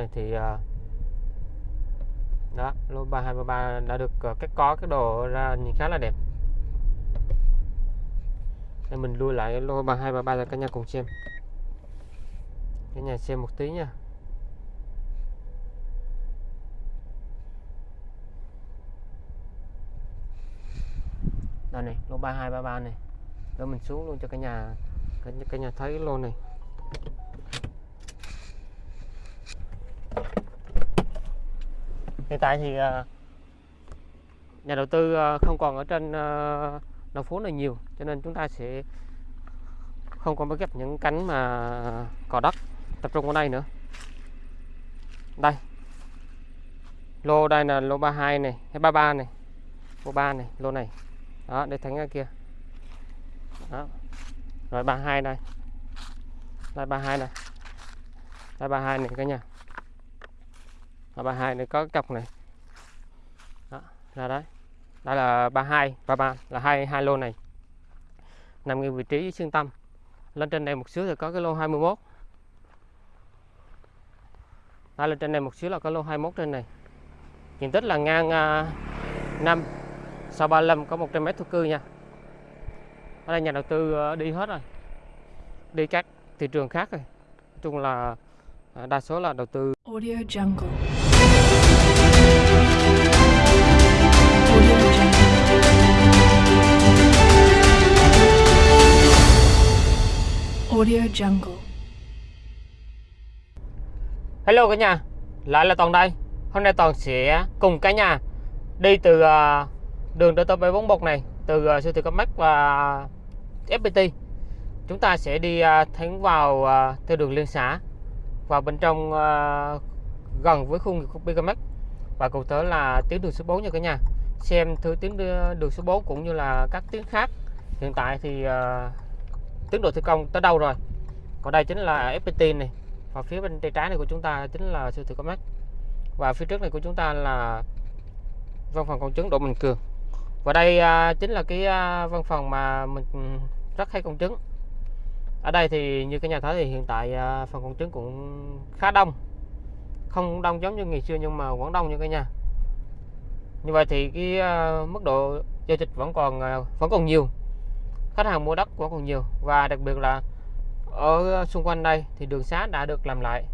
này thì ờ, đó lô 3233 đã được ờ, cái có cái đồ ra nhìn khá là đẹp. Nên mình lui lại lô 3233 cho cả nhà cùng xem. Cả nhà xem một tí nha. Đây này lô 3233 này. Đó mình xuống luôn cho cả nhà cả, cả nhà thấy cái lô này. Hiện tại thì ờ, nhà đầu tư ờ, không còn ở trên ờ, đầu phố này nhiều, cho nên chúng ta sẽ không còn bắt gặp những cánh mà cỏ đất tập trung ở đây nữa. Đây. Lô đây là lô 32 này, hay 33 này, lô 3 này, lô này. Đó, để thánh ra kia. Đó. Rồi 32 đây. Đây 32 này. Đây 32 này cả nhà và 32 nó có cái cọc này. Đó, ra đấy. Đó là 32 và 3 là hai hai lô này. Nằm ngay vị trí xương tâm. Lên trên đây một xíu thì có cái lô 21 đó, lên trên đây một xíu là có lô 21 trên này. Diện tích là ngang à, uh, 5 sau 35 có 100 mét thổ cư nha. Ở đây nhà đầu tư à, đi hết rồi. Đi các thị trường khác rồi. Nói chung là à, đa số là đầu tư Audio Jungle. Audio Jungle. Hello cả nhà, lại là Toàn đây. Hôm nay Toàn sẽ cùng cả nhà đi từ à, đường DT741 này, từ à, siêu thị Comac và FPT. Chúng ta sẽ đi à, thẳng vào à, theo đường liên xã vào bên trong gần với khu vực Comac và cụ thể là tuyến đường số 4 nha cả nhà. Xem thử tuyến ờ, đường số 4 cũng như là các tuyến khác. Hiện tại thì uh, tiến độ thi công tới đâu rồi? Còn đây chính là FPT này và phía bên tay trái này của chúng ta chính là siêu thị Comac. Và phía trước này của chúng ta là văn phòng công chứng Đỗ Minh Cường. Và đây uh, chính là cái uh, văn phòng mà mình ừ, rất hay công chứng. Ở đây thì như cái nhà thấy thì hiện tại uh, phòng công chứng cũng khá đông. Không đông giống như ngày xưa nhưng mà vẫn đông như cái nhà như vậy thì cái uh, mức độ giao dịch vẫn còn uh, vẫn còn nhiều. Khách hàng mua đất vẫn còn nhiều. Và đặc biệt là ở xung quanh đây thì đường xá đã được làm lại.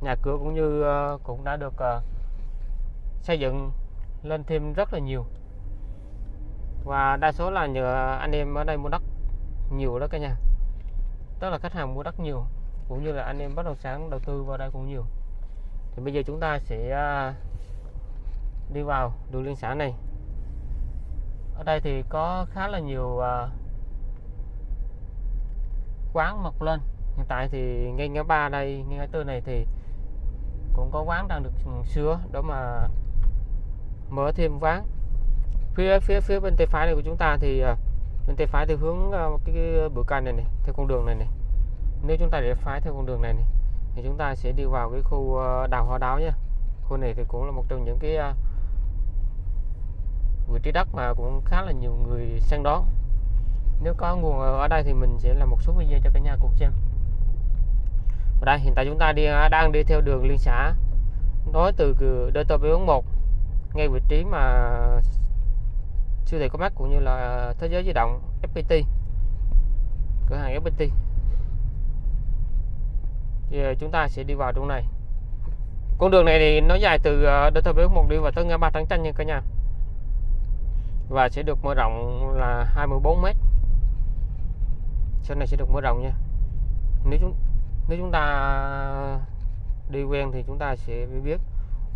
Nhà cửa cũng như uh, cũng đã được uh, xây dựng lên thêm rất là nhiều. Và đa số là nhờ anh em ở đây mua đất nhiều đó cả nhà. Tức là khách hàng mua đất nhiều cũng như là anh em bất động sản đầu tư vào đây cũng nhiều. Thì bây giờ chúng ta sẽ uh, đi vào đường liên xã này. Ở đây thì có khá là nhiều uh, quán mọc lên. Hiện tại thì ngay ngã ba đây ngay ngã tư này thì cũng có quán đang được ừ, sửa Đó mà mở thêm quán. Phía phía phía bên tay phải này của chúng ta thì uh, bên tay phải thì hướng uh, cái, cái bữa canh này này theo con đường này này. Nếu chúng ta để phái theo con đường này này thì chúng ta sẽ đi vào cái khu đào hoa đáo nhé khu này thì cũng là một trong những cái vị trí đất mà cũng khá là nhiều người săn đón. Nếu có nguồn ở đây thì mình sẽ làm một số video cho cả nhà cùng xem. Ở đây, hiện tại chúng ta đi à, đang đi theo đường liên xã. Nối từ DT441 ngay vị trí mà siêu thị có mắt cũng như là à, thế giới di động FPT cửa hàng FPT Giờ à, chúng ta sẽ đi vào trong này. Con đường này thì nó dài từ DT441 đi vào tới ngã ba Trắng Chanh nha cả nhà và sẽ được mở rộng là 24 mét. Sau này sẽ được mở rộng nha. Nếu chúng nếu chúng ta đi quen thì chúng ta sẽ biết.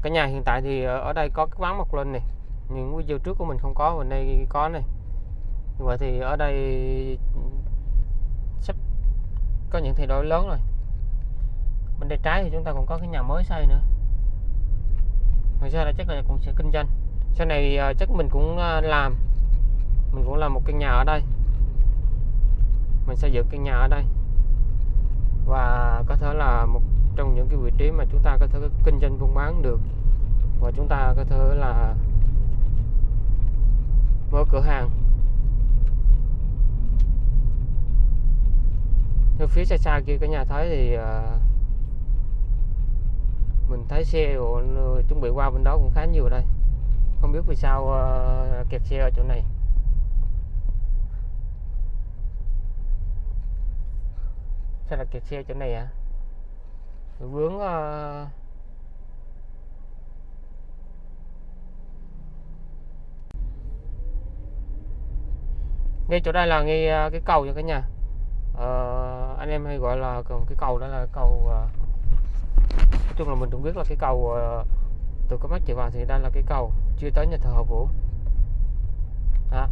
Cả nhà hiện tại thì ở đây có cái ván mọc lên này. Những video trước của mình không có và đây có này. Như vậy thì ở đây sắp có những thay đổi lớn rồi. Bên tay trái thì chúng ta còn có cái nhà mới xây nữa. Ngoài ra là chắc là cũng sẽ kinh doanh sau này ờ, chắc mình cũng ờ, làm. Mình cũng làm một căn nhà ở đây. Mình xây dựng căn nhà ở đây. Và có thể là một trong những cái vị trí mà chúng ta có thể kinh doanh buôn bán được. Và chúng ta có thể là mở cửa hàng. Như phía xa xa kia cả nhà thấy thì uh, mình thấy xe chuẩn bị qua bên đó cũng khá nhiều đây không biết vì sao ờ, kẹt xe ở chỗ này. Sao là kẹt xe chỗ này à vướng ờ, ngay chỗ đây là ngay ờ, cái cầu nha cả nhà. Ờ, anh em hay gọi là cái cầu đó là cầu ờ, nói chung là mình cũng biết là cái cầu từ có mắt chạy vào thì đây là cái cầu chưa tới nhà thờ Hậu Vũ. Đó.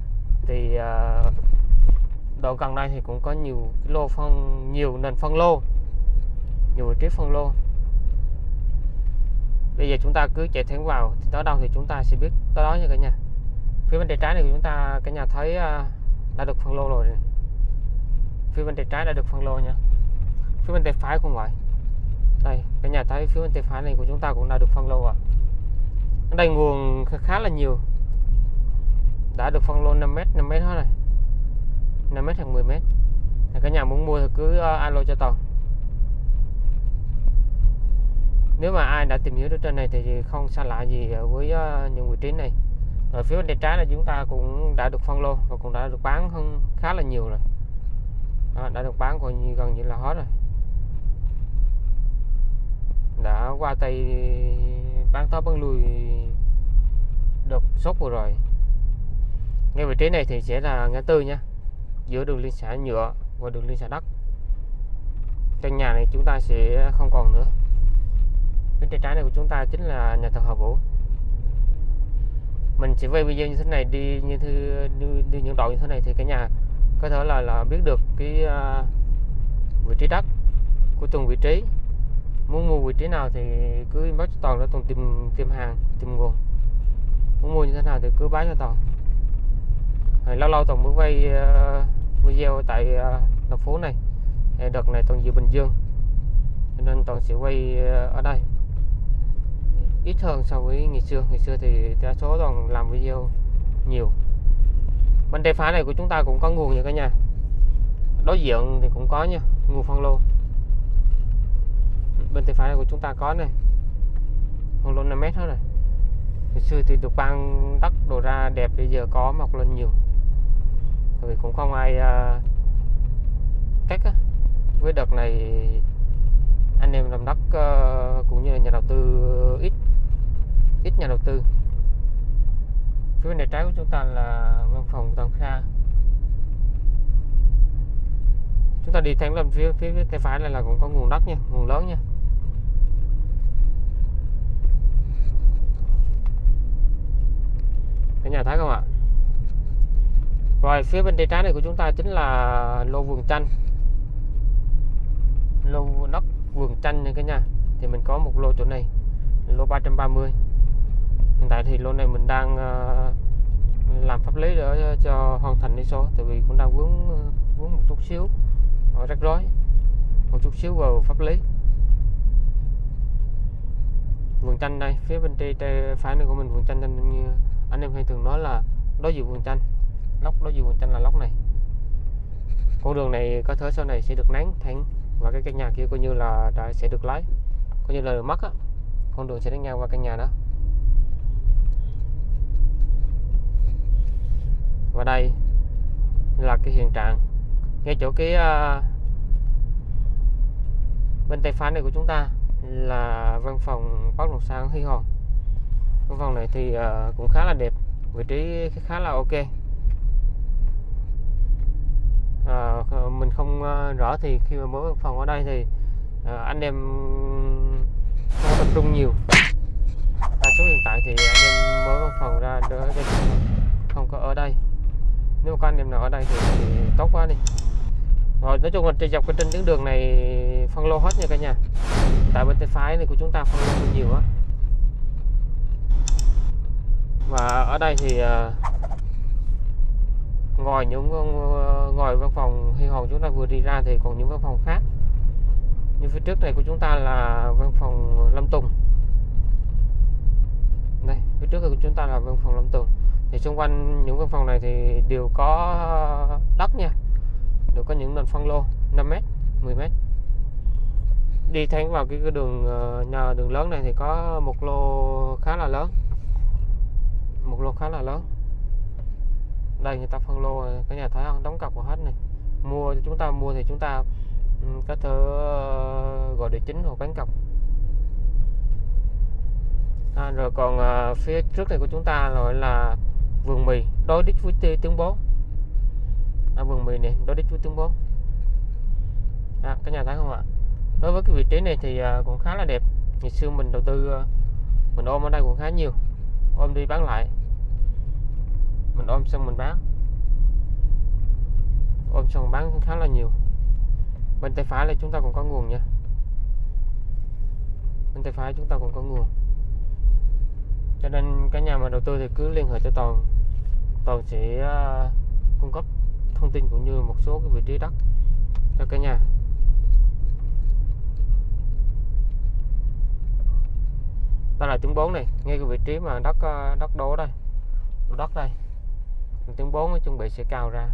thì à, đoạn gần đây thì cũng có nhiều lô phân nhiều nền phân lô nhiều vị trí phân lô. Bây giờ chúng ta cứ chạy thẳng vào thì tới đâu thì chúng ta sẽ biết tới đó nha cả nhà. Phía bên tay trái này của chúng ta cả nhà thấy à, đã được phân lô rồi này. phía bên tay trái đã được phân lô nha. Phía bên tay phải cũng vậy đây cả nhà thấy phía bên tay phải này của chúng ta cũng đã được phân lô rồi đây nguồn khá, là nhiều. Đã được phân lô 5m 5m hết rồi. 5m hoặc 10m Thì cả nhà muốn mua thì cứ ờ, alo cho toàn. Nếu mà ai đã tìm hiểu được trên này thì không xa lạ gì với ờ, những vị trí này. Ở phía bên tay trái là chúng ta cũng đã được phân lô và cũng đã được bán hơn khá là nhiều rồi. Đó, đã được bán còn như gần như là hết rồi. Đã qua tay bán tới bán lui được sốt vừa rồi. Ngay vị trí này thì sẽ là ngã tư nha. Giữa đường liên xã nhựa và đường liên xã đất căn nhà này chúng ta sẽ không còn nữa. Phía tay trái này của chúng ta chính là nhà thờ Hòa Vũ. Mình sẽ quay video như thế này đi như thư đi, đi những đoạn như thế này thì cả nhà có thể là là biết được cái uh, vị trí đất của từng vị trí muốn mua vị trí nào thì cứ inbox cho toàn để toàn tìm tìm hàng tìm nguồn. Muốn mua như thế nào thì cứ báo cho toàn. Rồi lâu lâu toàn mới quay uh, video tại uh, thành phố này. Đợt này toàn về Bình Dương. Cho nên toàn sẽ quay uh, ở đây. Ít hơn so với ngày xưa. Ngày xưa thì đa số toàn làm video nhiều. Bên tay phá này của chúng ta cũng có nguồn nha cả nhà. Đối diện thì cũng có nha nguồn phân lô bên tay phải này của chúng ta có này. Phân lô 5 mét hết rồi ngày xưa thì được ban đất đồ ra đẹp bây giờ có mọc lên nhiều. Vì cũng không ai à, uh, cắt á. với đợt này anh em làm đất uh, ờ, cũng như là nhà đầu tư ít ít nhà đầu tư. Phía bên này trái của chúng ta là văn phòng Tân Kha. Chúng ta đi thẳng lên phía phía, phía tay phải này là cũng có nguồn đất nha nguồn lớn nha cả nhà thấy không ạ? Rồi phía bên tay trái này của chúng ta chính là lô vườn chanh. Lô đất vườn chanh nha cả nhà. Thì mình có một lô chỗ này lô 330 hiện tại thì lô này mình đang ờ, làm pháp lý để ờ, cho hoàn thành đi số tại vì cũng đang vướng ờ, vướng một chút xíu. Rắc rối. Một chút xíu vào pháp lý. Vườn chanh đây phía bên tay, phải này của mình vườn chanh như anh em hay thường nói là đối diện vườn chanh. Lóc đối diện vườn chanh là lóc này. Con đường này có thể sau này sẽ được nắng thẳng và cái căn nhà kia coi như là đã sẽ được lấy coi như là được mất á. Con đường sẽ đánh ngang qua căn nhà đó. Và đây là cái hiện trạng. Ngay chỗ cái uh, bên tay phải này của chúng ta là văn phòng bất động sản Huy Hòn cái phòng này thì uh, cũng khá là đẹp vị trí khá là ok. À, mình không uh, rõ thì khi mà mở phòng ở đây thì uh, anh em không tập trung nhiều. Đa số hiện tại thì anh em mở văn phòng ra đỡ không có ở đây. Nếu mà có anh em nào ở đây thì, thì tốt quá đi. Rồi nói chung là trên dọc cái trên tuyến đường này phân lô hết nha cả nhà. Tại bên tay phải này của chúng ta phân lô nhiều á và ở đây thì à, ngồi ngoài những uh, ngoài văn phòng Hy Hòn chúng ta vừa đi ra thì còn những văn phòng khác. Như phía trước này của chúng ta là văn phòng Lâm Tùng. Đây phía trước của chúng ta là văn phòng Lâm Tùng. Thì xung quanh những văn phòng này thì đều có đất nha. Đều có những nền phân lô 5m 10m đi thẳng vào cái, đường à, nhà đường lớn này thì có một lô khá là lớn một lô khá là lớn. Đây người ta phân lô cái nhà thấy không đóng cọc vào hết này. Mua chúng ta mua thì chúng ta ừ, có thể ờ, gọi địa chính hoặc bán cọc. À, rồi còn à, phía trước này của chúng ta gọi là vườn mì đối đích với tiếng bố. À, vườn mì này đối đích với tiếng bố. À, cái nhà thấy không ạ? Đối với cái vị trí này thì à, cũng khá là đẹp. Ngày xưa mình đầu tư à, mình ôm ở đây cũng khá nhiều ôm đi bán lại. Mình ôm xong mình bán. Ôm xong bán khá là nhiều. Bên tay phải là chúng ta cũng có nguồn nha. Bên tay phải chúng ta cũng có nguồn. Cho nên cả nhà mà đầu tư thì cứ liên hệ cho toàn. Toàn sẽ à, cung cấp thông tin cũng như một số cái vị trí đất cho cả nhà. Đây là tiếng 4 này ngay cái vị trí mà đất ờ, đất đố đây. Đất đây. Tiếng 4 nó chuẩn bị sẽ cao ra.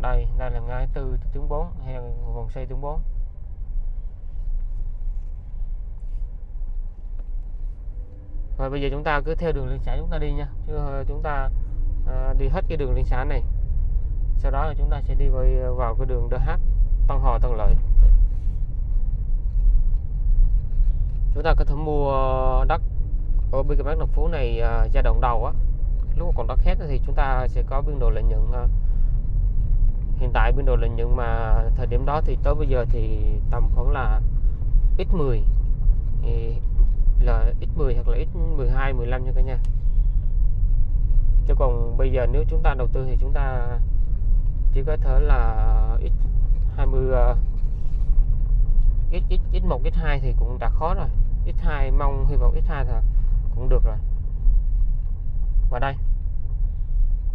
Đây đây là ngay từ tiếng 4 hay là vòng xoay tiếng 4 rồi bây giờ chúng ta cứ theo đường liên xã chúng ta đi nha. Chứ ờ, chúng ta à, đi hết cái đường liên xã này sau đó là chúng ta sẽ đi vào, vào cái đường DH Tân Hòa Tân Lợi. Chúng ta có thể mua đất ở bên cái bán đồng phố này à, giai đoạn đầu á. Lúc mà còn đất hết thì chúng ta sẽ có biên độ lợi nhuận à, hiện tại biên độ lợi nhuận mà thời điểm đó thì tới bây giờ thì tầm khoảng là x10 thì là x10 hoặc là x12 15 nha cả nhà. Chứ còn bây giờ nếu chúng ta đầu tư thì chúng ta chỉ có thể là x20 x, x, x1 x2 thì cũng đã khó rồi x2 mong hy vọng x2 là cũng được rồi. Và đây.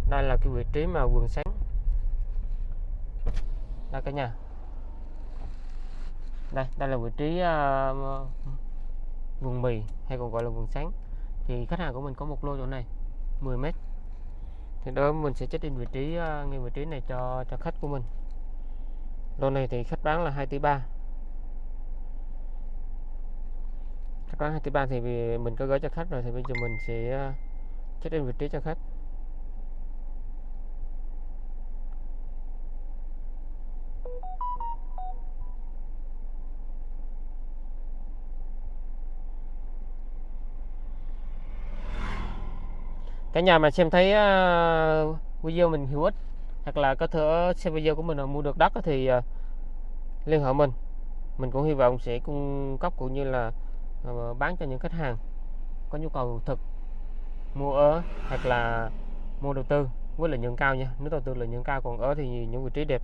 Đây là cái vị trí mà vườn sáng. Đây cả nhà. Đây đây là vị trí uh, vườn mì hay còn gọi là vườn sáng. Thì khách hàng của mình có một lô chỗ này 10 mét. Thì đó mình sẽ check in vị trí uh, ngay vị trí này cho cho khách của mình. Lô này thì khách bán là 2 tỷ 3 có hai 2 tỷ 3 thì mình có gửi cho khách rồi thì bây giờ mình sẽ ờ, check in vị trí cho khách. Cả nhà mà xem thấy uh, video mình hữu ích hoặc là có thể xem video của mình mà mua được đất thì uh, liên hệ mình. Mình cũng hy vọng sẽ cung cấp cũng như là Ờ, bán cho những khách hàng có nhu cầu thực, mua ở hoặc là mua đầu tư với lợi nhuận cao nha. Nếu đầu tư lợi nhuận cao còn ở thì những vị trí đẹp.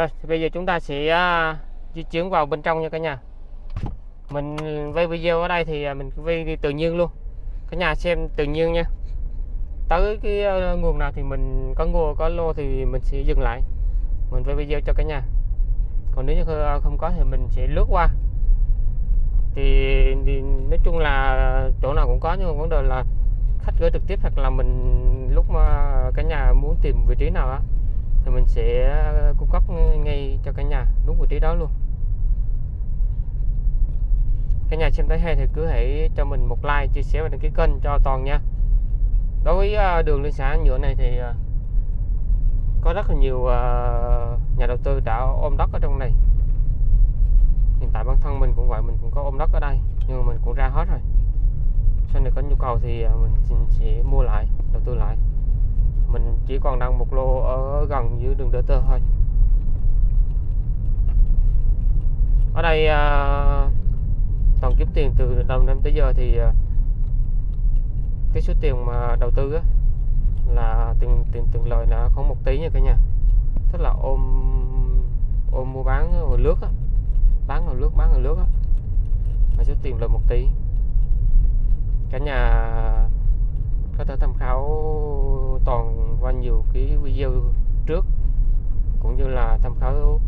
Rồi thì bây giờ chúng ta sẽ uh, di chuyển vào bên trong nha cả nhà. Mình quay video ở đây thì à, mình quay đi tự nhiên luôn. Cả nhà xem tự nhiên nha. Tới cái uh, nguồn nào thì mình có ngô có lô thì mình sẽ dừng lại. Mình quay video cho cả nhà. Còn nếu như không có thì mình sẽ lướt qua. Thì, thì nói chung là chỗ nào cũng có nhưng mà vấn đề là khách gửi trực tiếp hoặc là mình lúc mà cả nhà muốn tìm vị trí nào á thì mình sẽ ờ, cung cấp ngay cho cả nhà đúng vị trí đó luôn. Cả nhà xem thấy hay thì cứ hãy cho mình một like, chia sẻ và đăng ký kênh cho toàn nha. Đối với ờ, đường liên xã nhựa này thì ờ, có rất là nhiều nhà đầu tư đã ôm đất ở trong này. Hiện tại bản thân mình cũng vậy, mình cũng có ôm đất ở đây, nhưng mà mình cũng ra hết rồi. Sau này có nhu cầu thì mình sẽ mua lại, đầu tư lại mình chỉ còn đang một lô ở gần dưới đường Đỡ Tơ thôi. Ở đây à, toàn kiếm tiền từ đầu năm tới giờ thì à, cái số tiền mà đầu tư á là tiền tiền tiền lời là không một tí nha cả nhà. Tức là ôm ôm mua bán rồi lướt á bán rồi lướt bán rồi lướt á. Mà số tiền lời một tí. Cả nhà có thể tham khảo toàn qua nhiều cái video trước, cũng như là tham khảo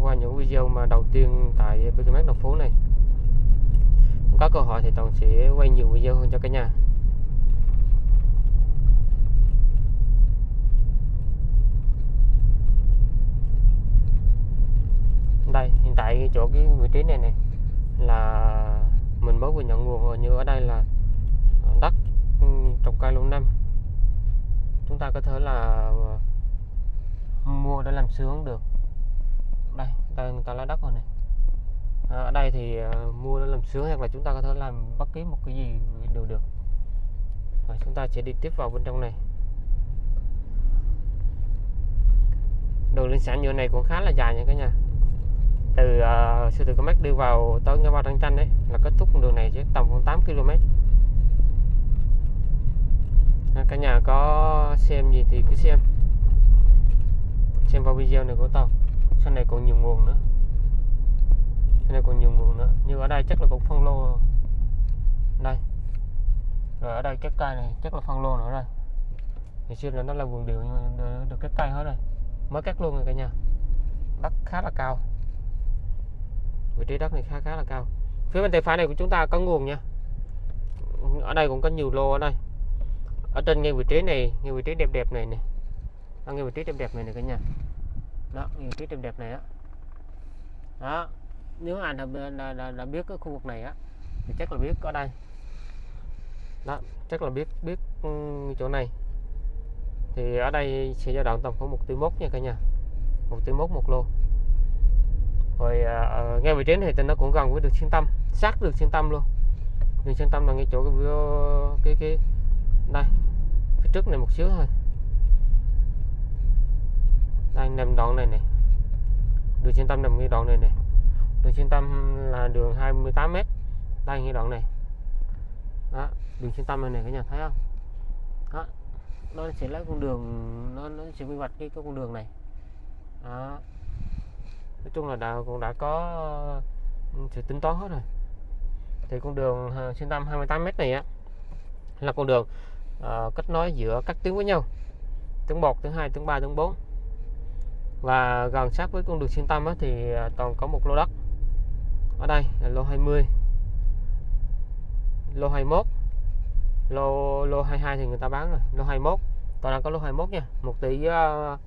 qua những video mà đầu tiên tại BKMX đồng phố này. Có cơ hội thì toàn sẽ quay nhiều video hơn cho cả nhà. Đây, hiện tại chỗ cái vị trí này này là mình mới vừa nhận nguồn rồi, như ở đây là Ừ, trồng cây lâu năm. Chúng ta có thể là mua để làm sướng được. Đây đây người ta lấy đất rồi này. À, ở đây thì à, mua để làm sướng hoặc là chúng ta có thể làm bất kỳ một cái gì đều được. Và chúng ta sẽ đi tiếp vào bên trong này. Đường liên xã nhựa này cũng khá là dài nha cả nhà. Từ uh, siêu thị Comex đi vào tới ngã ba Trăng Chanh đấy là kết thúc con đường này chứ tầm khoảng 8 km À, cả nhà có xem gì thì cứ xem. Xem vào video này của tao. Sau này còn nhiều nguồn nữa. Sau này còn nhiều nguồn nữa. Như ở đây chắc là cũng phân lô đây. Rồi ở đây cái cây này chắc là phân lô nữa rồi. Thì xưa là nó là vườn điều nhưng mà được- được cái cây hết rồi. Mới cắt luôn rồi cả nhà. Đất khá là cao. Vị trí đất này khá khá là cao. Phía bên tay phải này của chúng ta có nguồn nha. Ở đây cũng có nhiều lô ở đây ở trên ngay vị trí này ngay vị trí đẹp đẹp này này, ở ngay vị trí đẹp đẹp này này cả nhà. Đó ngay vị trí đẹp đẹp này á. Đó nếu anh đã, đã, đã, đã biết cái khu vực này á thì chắc là biết ở đây. Đó chắc là biết biết ừ, chỗ này. Thì ở đây sẽ dao động tầm khoảng một tỷ mốt nha cả nhà. Một tỷ mốt một lô. Rồi à, à, ngay vị trí này thì nó cũng gần với đường xuyên tâm sát đường xuyên tâm luôn. Đường xuyên tâm là ngay chỗ cái cái cái đây phía trước này một xíu thôi. Đây nằm đoạn này này. Đường xuyên tâm nằm ngay đoạn này này. Đường xuyên tâm là đường 28 m đây ngay đoạn này. Đó đường xuyên tâm này này các nhà thấy không? Đó nó sẽ lấy con đường nó nó sẽ quy hoạch cái, cái con đường này. Đó. Nói chung là đã cũng đã có ừ, sự tính toán hết rồi. Thì con đường ờ, xuyên tâm 28 m này á là con đường ờ, kết nối giữa các tuyến với nhau. Tuyến 1 tuyến 2 tuyến 3 tuyến 4 và gần sát với con đường xuyên tâm á, thì ờ, toàn có một lô đất. Ở đây là lô 20 lô 21 lô lô 22 thì người ta bán rồi lô 21 toàn đang có lô 21 nha 1 tỷ ờ,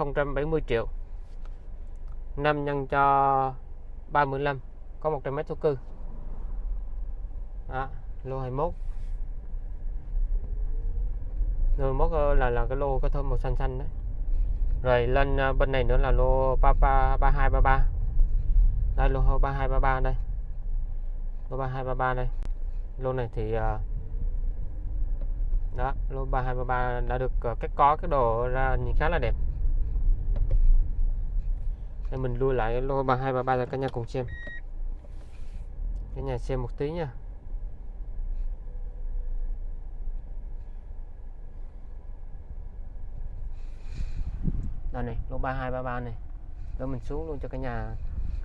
uh, 070 triệu. 5 nhân cho 35 có 100 mét thổ cư. Đó, lô 21 rồi 21 ờ, là là cái lô có thơm màu xanh xanh đấy. Rồi lên ờ, bên này nữa là lô 33 3233 đây lô 3233 đây. Lô 3233 đây. Lô này thì ờ, đó lô 3233 đã được ờ, cắt có cái đồ ra nhìn khá là đẹp. Để mình lui lại lô 3233 cho cả nhà cùng xem. Cả nhà xem một tí nha. Đây này lô 3233 này. Để mình xuống luôn cho cả nhà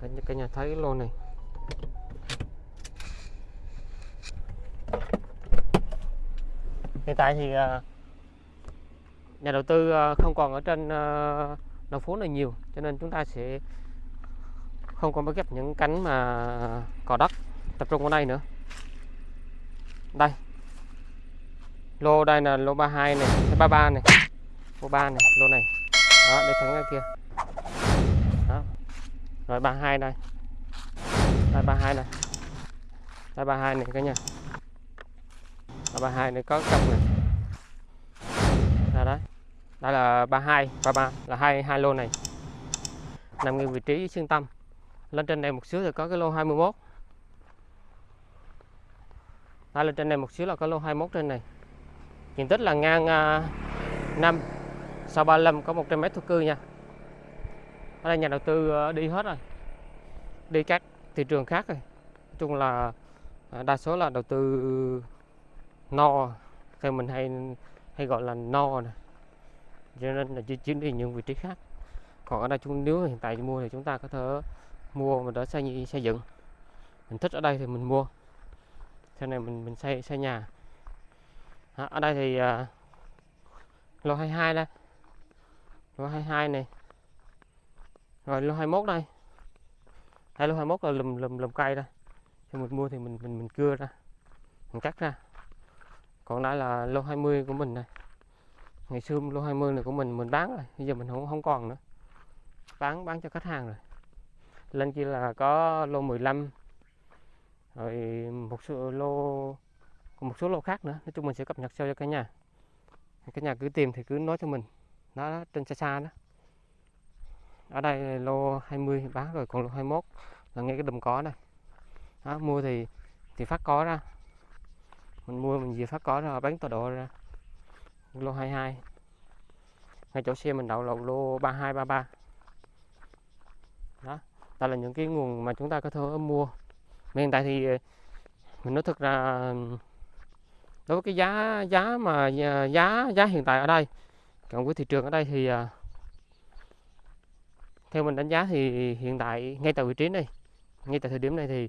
cả, nhà- cả nhà thấy lô này. Hiện tại thì à, nhà đầu tư à, không còn ở trên à, đầu phố này nhiều cho nên chúng ta sẽ không còn bắt ghép những cánh mà cỏ đất tập trung ở đây nữa. Đây. Lô đây là lô 32 này 33 này lô 3 này lô này đó để thắng ra kia đó rồi 32 đây đây 32 này Đây 32 này cả nhà. Đây 32 này có cặp này. Đây đấy. Đây là 32, 33 là hai hai lô này. Nằm ngay vị trí xương tâm. Lên trên đây một xíu thì có cái lô 21. Đây lên trên này một xíu là có lô 21 trên này. Diện tích là ngang à, uh, 5 sau 35 có 100 mét thổ cư nha. Ở đây nhà đầu tư ờ, đi hết rồi. Đi các thị trường khác rồi. Nói chung là ờ, đa số là đầu tư ừ, no. Theo mình hay hay gọi là no nè. Cho nên là chuyển đi những vị trí khác. Còn ở đây chúng nếu hiện tại mua thì chúng ta có thể mua mà đỡ xây xây dựng. Mình thích ở đây thì mình mua. Sau này mình mình xây xây nhà. Ở đây thì à, lô 22 đây lô 22 này. Rồi, lô 21 đây. Hai lô 21 là lùm lùm lùm cây đây thì mình mua thì mình mình mình cưa ra. Mình cắt ra. Còn đây là lô 20 của mình này. Ngày xưa lô 20 này của mình mình bán rồi. Bây giờ mình không không còn nữa. Bán bán cho khách hàng rồi. Lên kia là có lô 15 rồi một số lô còn một số lô khác nữa. Nói chung mình sẽ cập nhật sau cho cả nhà. Cả nhà cứ tìm thì cứ nói cho mình nó trên xa xa đó. Ở đây lô 20 bán rồi còn lô 21 là ngay cái đùm có đây đó, mua thì thì phát có ra. Mình mua mình về phát có ra bán tọa độ ra. Lô 22 ngay chỗ xe mình đậu là lô 3233 đó đây là những cái nguồn mà chúng ta có thể mua. Mà hiện tại thì ờ, mình nói thực ra đối với cái giá giá mà ờ, giá giá hiện tại ở đây còn với thị trường ở đây thì à, theo mình đánh giá thì hiện tại ngay tại vị trí này ngay tại thời điểm này thì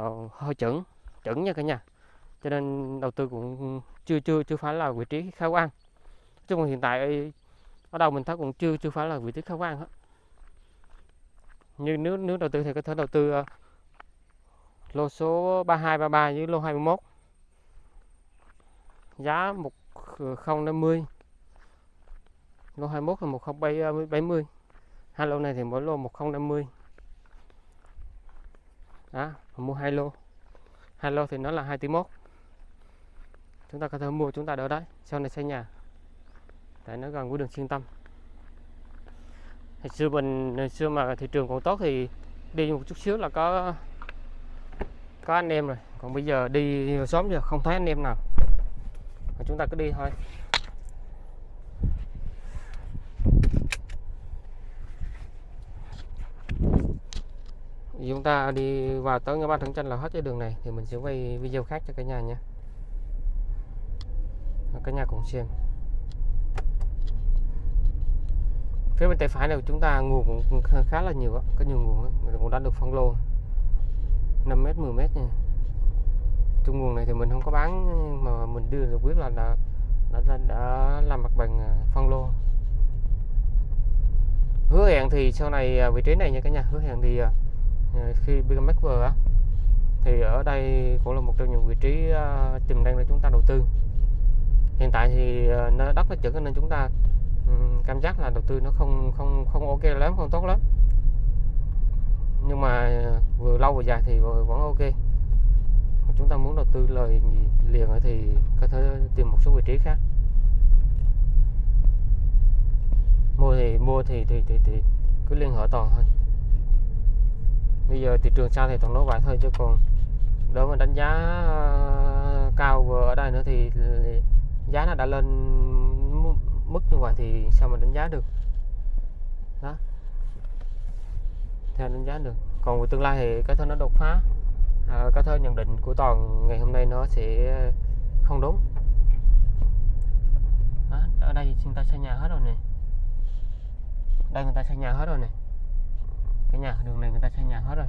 uh, hơi chuẩn chuẩn nha cả nhà. Cho nên đầu tư cũng chưa chưa chưa phải là vị trí khả quan. Chứ còn hiện tại ở đâu mình thấy cũng chưa chưa phải là vị trí khả quan hết. Như nếu nếu đầu tư thì có thể đầu tư uh, lô số 3233 với lô 21 giá 1050 lô 21 là 1070 à, hai lô này thì mỗi lô 1050 đó mua hai lô. Hai lô thì nó là 2 tỷ mốt. Chúng ta có thể mua, chúng ta đỡ đấy sau này xây nhà. Tại nó gần với đường xuyên tâm. Hồi xưa mình, hồi xưa mà thị trường còn tốt thì đi một chút xíu là có có anh em rồi. Còn bây giờ đi sớm giờ không thấy anh em nào. Mà chúng ta cứ đi thôi. Chúng ta đi vào tới ngã ba thắng chân là hết cái đường này thì mình sẽ quay video khác cho cả nhà nha cả nhà cùng xem. Phía bên tay phải này của chúng ta nguồn cũng khá là nhiều có nhiều nguồn đó. cũng đã được phân lô. 5m 10m nha. Trong nguồn này thì mình không có bán mà mình đưa được biết là đã, đã, đã, đã làm mặt bằng à, phân lô. Hứa hẹn thì sau này à, vị trí này nha cả nhà hứa hẹn thì à, Ờ, khi BKMX vừa á thì ở đây cũng là một trong những vị trí ờ, tiềm năng để chúng ta đầu tư. Hiện tại thì ờ, nó đất nó chuẩn nên chúng ta ừ, cảm giác là đầu tư nó không không không ok lắm không tốt lắm. Nhưng mà vừa lâu vừa dài thì vẫn ok. Chúng ta muốn đầu tư lời liền thì có thể tìm một số vị trí khác. Mua thì mua thì thì thì, thì cứ liên hệ toàn thôi bây giờ thị trường sao thì toàn nói vậy thôi chứ còn đối với đánh giá ờ, cao vừa ở đây nữa thì giá nó đã lên mức như vậy thì sao mà đánh giá được? Đó. Theo đánh giá được. Còn về tương lai thì cái thơ nó đột phá. Ờ, à, có thể nhận định của toàn ngày hôm nay nó sẽ không đúng. Đó, ở đây chúng ta xây nhà hết rồi nè. Đây người ta xây nhà hết rồi nè cái nhà đường này người ta xây nhà hết rồi.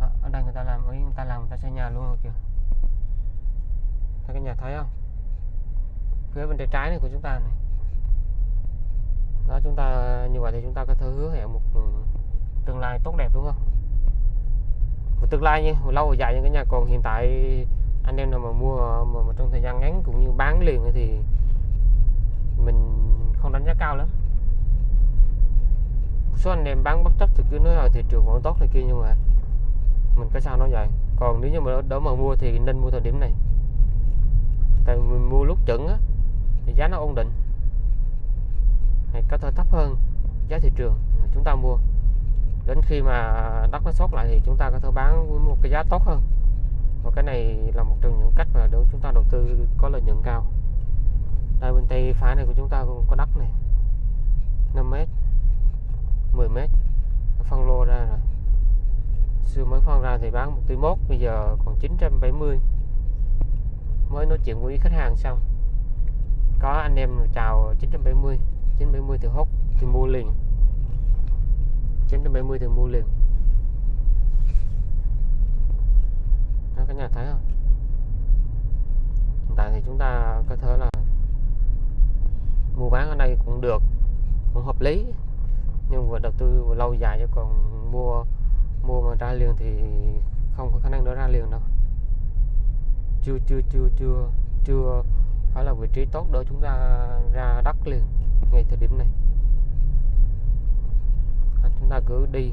Đó, ở đây người ta làm ấy người ta làm người ta xây nhà luôn rồi kìa. Thấy cái nhà thấy không? Phía bên tay trái này của chúng ta này. Đó chúng ta như vậy thì chúng ta có thể hứa hẹn một ừ, tương lai tốt đẹp đúng không? Một tương lai nha lâu dài như cái nhà còn hiện tại anh em nào mà mua mà, mà trong thời gian ngắn cũng như bán liền thì mình không đánh giá cao lắm số anh em bán bất chấp thì cứ nói là thị trường vẫn tốt này kia, nhưng mà mình có sao nói vậy? Còn nếu như mà đỡ mà mua thì nên mua thời điểm này. Tại mình mua lúc chuẩn á, thì giá nó ổn định. Hay có thể thấp hơn giá thị trường à, chúng ta mua. Đến khi mà đất nó sốt lại thì chúng ta có thể bán với một cái giá tốt hơn. Và cái này là một trong những cách mà để chúng ta đầu tư có lợi nhuận cao. Đây bên tay phải này của chúng ta cũng có đất này 5 mét. 10 mét. Phân lô ra rồi. Xưa mới phân ra thì bán 1 bây giờ còn 970 mới nói chuyện với khách hàng xong. Có anh em chào 970 970 thì hốt, thì mua liền. 970 thì mua liền. Đó cả nhà thấy không? Hiện tại thì chúng ta có thể là mua bán ở đây cũng được, cũng hợp lý nhưng vừa đầu tư lâu dài chứ còn mua mua mà ra liền thì không có khả năng nó ra liền đâu. Chưa chưa chưa chưa chưa phải là vị trí tốt để chúng ta ra đất liền ngay thời điểm này. À, chúng ta cứ đi.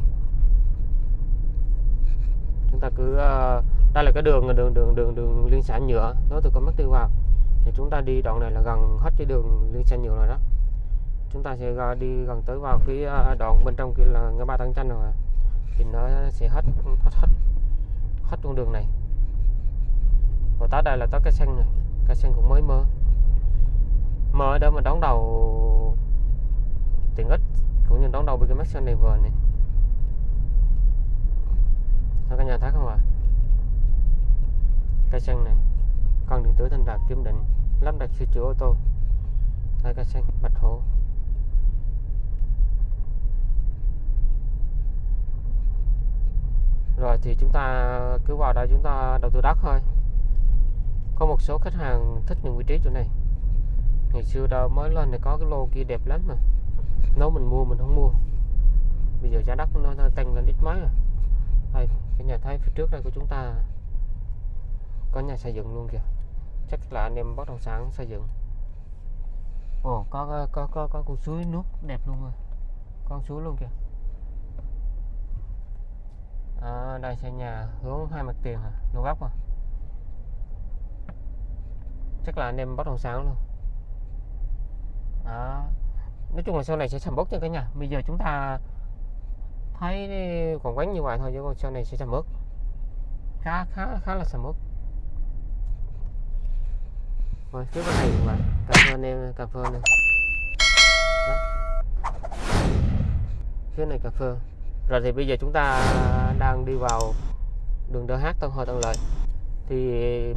Chúng ta cứ uh, đây là cái đường đường đường đường đường liên xã nhựa. Nó từ con mắt tiêu vào. Thì chúng ta đi đoạn này là gần hết cái đường liên xã nhựa rồi đó chúng ta sẽ đi gần tới vào cái à, đoạn bên trong kia là ngã ba tăng chanh rồi thì nó sẽ hết hết hết hết con đường này. Và tới đây là tới cái xanh này cái xanh cũng mới mơ mơ đó mà đón đầu tiện ích cũng như đón đầu với cái Max này vừa này. Đó, cả nhà thấy không ạ? Cây xanh này con điện tử thành đạt kiểm định lắp đặt sửa chữa ô tô. Đây cây xanh, bạch hổ. Rồi thì chúng ta cứ vào đây chúng ta đầu tư đất thôi. Có một số khách hàng thích những vị trí chỗ này. Ngày xưa đâu mới lên thì có cái lô kia đẹp lắm mà. Nếu mình mua mình không mua. Bây giờ giá đất nó nó tăng lên ít mấy rồi đây cái nhà thấy phía trước đây của chúng ta. Có nhà xây dựng luôn kìa. Chắc là anh em bất động sản xây dựng. Ồ có có có có, có con suối nước đẹp luôn rồi. Con suối luôn kìa à, đây xây nhà hướng hai mặt tiền à lô góc à? Chắc là anh em bất động sản luôn. Đó. Nói chung là sau này sẽ sầm bớt nha cả nhà. Bây giờ chúng ta thấy còn quán như vậy thôi chứ còn sau này sẽ sầm bớt, khá khá khá là sầm bớt. rồi phía bên này mà. Vậy cà phê anh em cà phê này phía này cà phê rồi thì bây giờ chúng ta đang đi vào đường DH Tân Hội Tân Lợi. Thì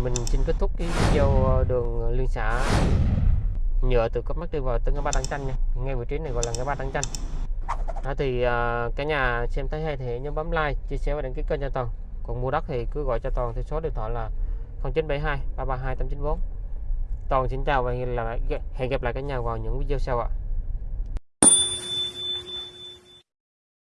mình xin kết thúc cái video đường liên xã. Nhựa từ cấp mắt đi vào tới ngã ba Đăng Chanh nha. Ngay vị trí này gọi là ngã ba Đăng Chanh. Đó thì uh, cả nhà xem thấy hay thì nhớ bấm like chia sẻ và đăng ký kênh cho toàn. Còn mua đất thì cứ gọi cho toàn theo số điện thoại là 0972 332 894 toàn xin chào và hẹn gặp lại hẹn gặp lại cả nhà vào những video sau ạ.